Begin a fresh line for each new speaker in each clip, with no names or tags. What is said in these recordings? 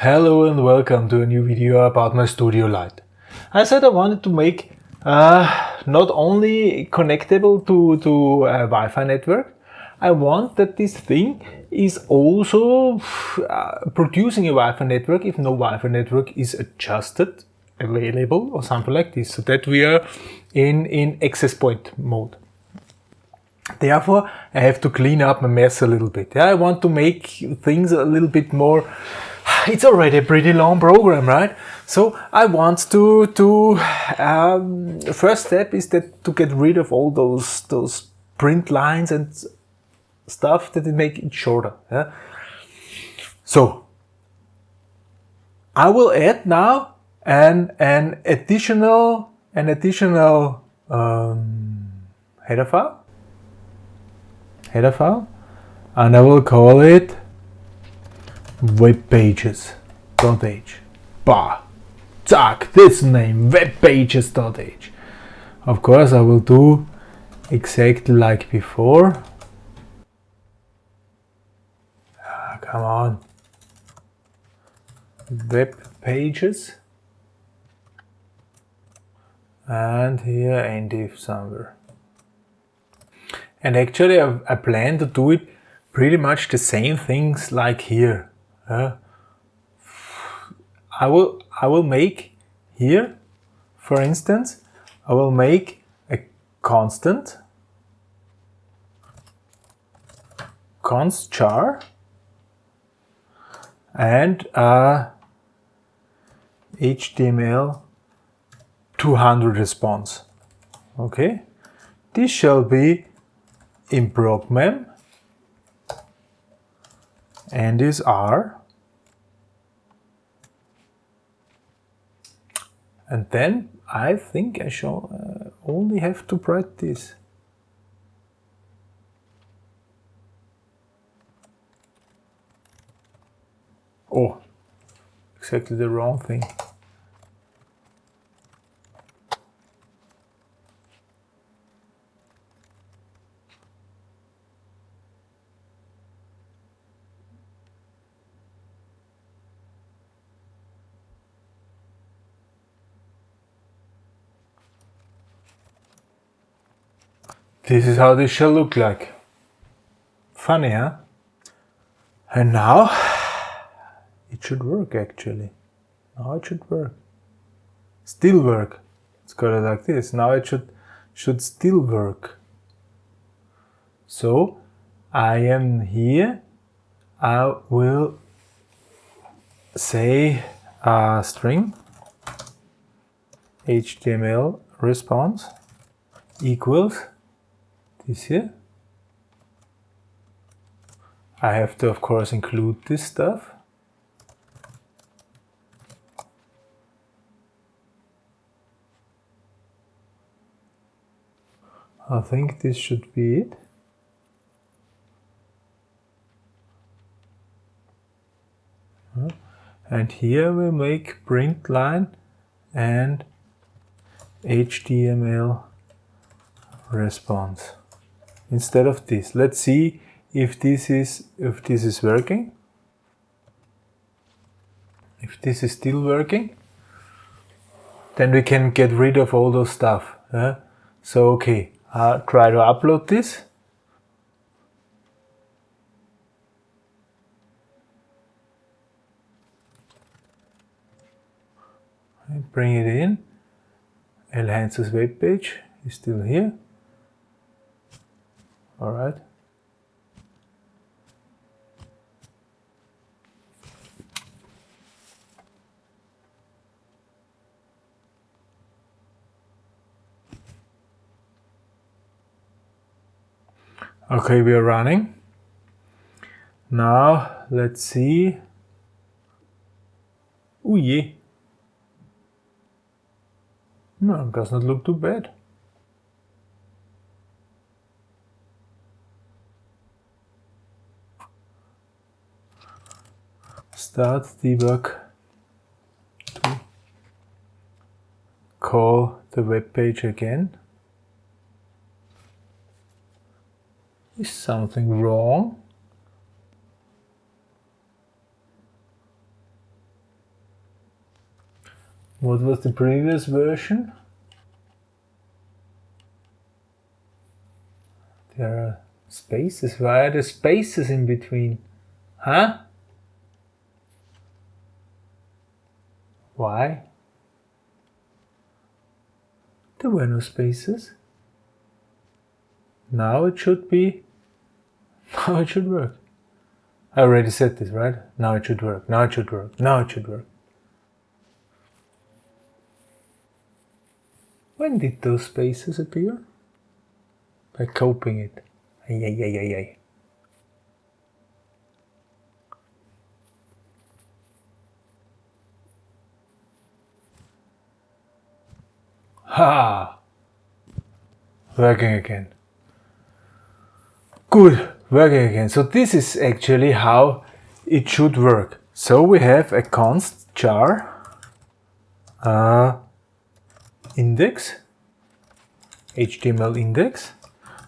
Hello and welcome to a new video about my Studio Light. I said I wanted to make uh, not only connectable to, to a Wi-Fi network, I want that this thing is also uh, producing a Wi-Fi network if no Wi-Fi network is adjusted, available or something like this, so that we are in, in access point mode. Therefore, I have to clean up my mess a little bit. Yeah, I want to make things a little bit more it's already a pretty long program, right? So I want to, to um, first step is that to get rid of all those, those print lines and stuff that make it shorter. Yeah? So I will add now an, an additional, an additional um, header file, header file, and I will call it webpages.h. Bah! Zack, this name, webpages.h. Of course, I will do exactly like before. Ah, come on. Web pages. And here end if somewhere. And actually I plan to do it pretty much the same things like here. Uh, I will I will make here, for instance, I will make a constant const char and a HTML 200 response. Okay, this shall be in PROGMEM and is R And then I think I shall uh, only have to this. Oh, exactly the wrong thing. This is how this shall look like. Funny, huh? And now it should work actually. Now it should work. Still work. It's got it like this. Now it should should still work. So I am here. I will say a string HTML response equals this here. I have to of course include this stuff. I think this should be it. And here we make print line and HTML response instead of this. Let's see if this is if this is working. If this is still working, then we can get rid of all those stuff. So okay, I'll try to upload this. bring it in. Elhance's web page is still here all right. Okay we are running. Now let's see. Oh yeah. No does not look too bad start debug to call the web page again. Is something wrong? What was the previous version? There are spaces. Why are there spaces in between? Huh? Why? There were no spaces. Now it should be, now it should work. I already said this, right? Now it should work, now it should work, now it should work. When did those spaces appear? By coping it. Ay, ay, ay, ay, ay. Ha! Working again. Good, working again. So this is actually how it should work. So we have a const char uh, index, HTML index.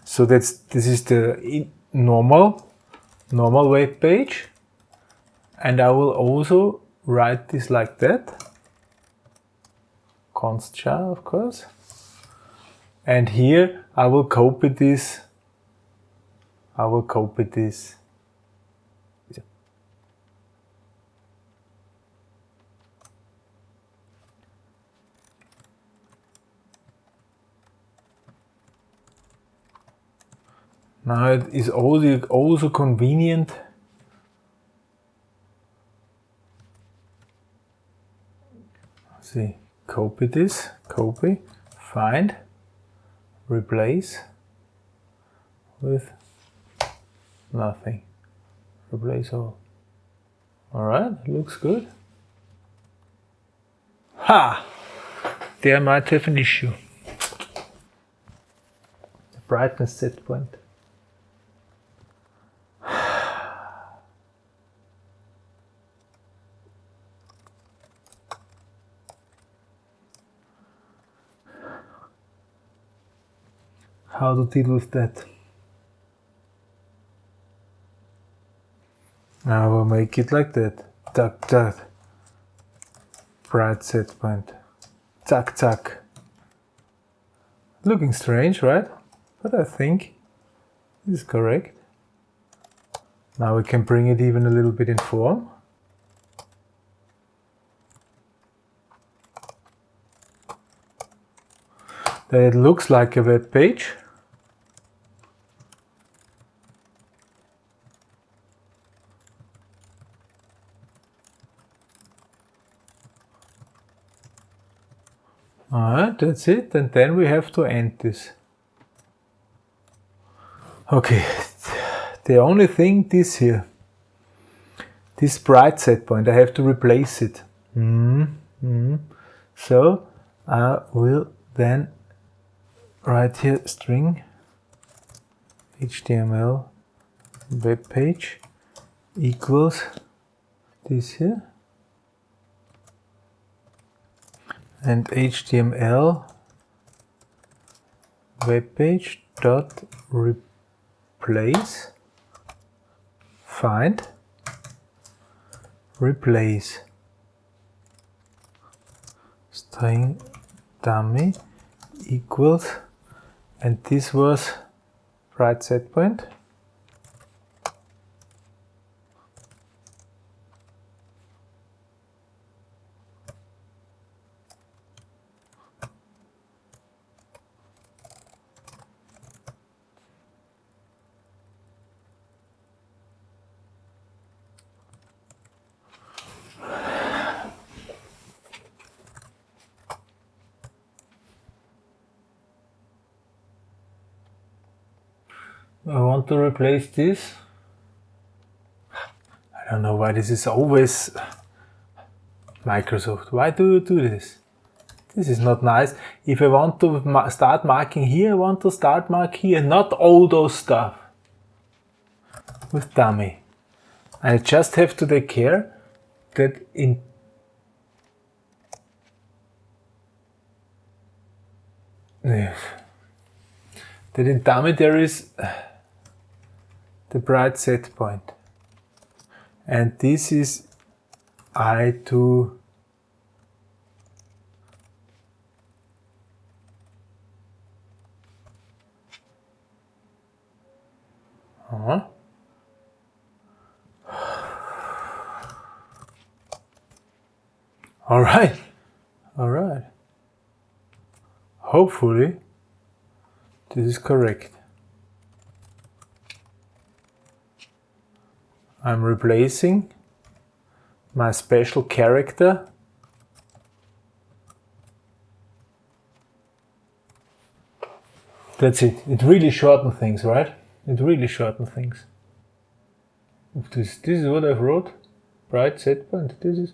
So that's this is the normal normal web page, and I will also write this like that const char, of course. And here I will copy this. I will copy this. Now it is also, also convenient see copy this, copy, find, replace with nothing. Replace all. Alright, looks good. Ha! There might have an issue. The brightness set point. How to deal with that. I will make it like that. Tuck, tuck. Bright set point. Tuck, tuck. Looking strange, right? But I think this is correct. Now we can bring it even a little bit in form. That it looks like a web page. Alright, that's it. And then we have to end this. Okay, the only thing this here, this bright set point, I have to replace it. Mm -hmm. So I will then write here string HTML web page equals this here and HTML webpage dot replace. Find. Replace. String dummy equals and this was right set point I want to replace this. I don't know why this is always Microsoft. Why do you do this? This is not nice. If I want to start marking here, I want to start mark here, not all those stuff with dummy. I just have to take care that in that in dummy there is the bright set point. And this is I2 -huh. All right, all right. Hopefully, this is correct. I'm replacing my special character That's it. It really shortens things, right? It really shortens things. This, this is what I've wrote. Bright set point. This is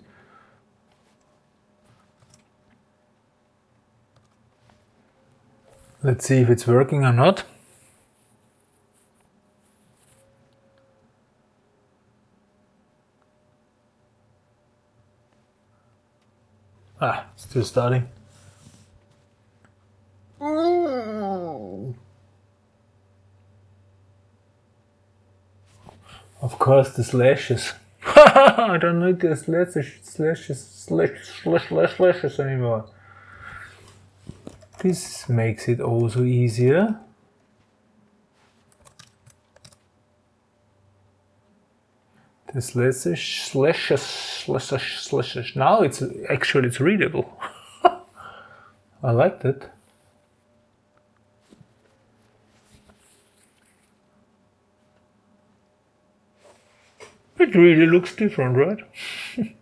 Let's see if it's working or not. Ah, it's still starting. Of course the slashes. I don't need the slashes, slashes, slash, slash, slash, slashes anymore. This makes it also easier. The slashes, slashes, slashes, slashes. Now it's actually it's readable. I like that. It really looks different, right?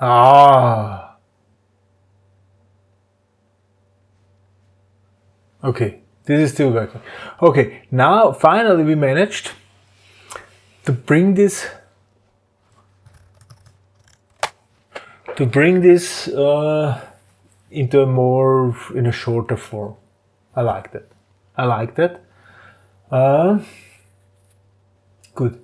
ah. Okay, this is still working. Okay, now finally we managed to bring this to bring this uh, into a more in a shorter form. I like that. I like that. Uh, good.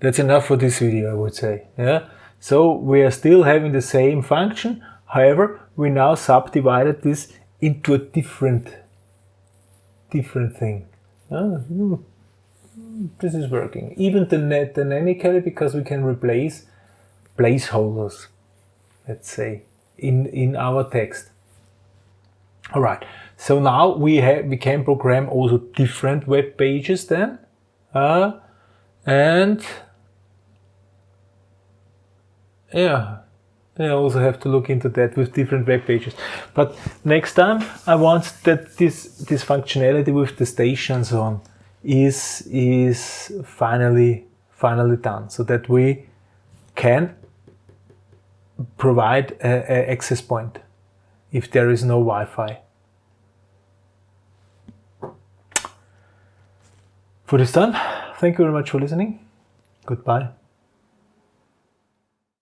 That's enough for this video, I would say. Yeah. So we are still having the same function. However, we now subdivided this into a different, different thing. Uh, this is working. Even the net dynamically because we can replace placeholders let's say, in, in our text. All right, so now we have we can program also different web pages then, uh, and yeah, I also have to look into that with different web pages. But next time I want that this this functionality with the stations on is is finally finally done, so that we can provide a access point if there is no Wi-Fi. For this time, thank you very much for listening. Goodbye.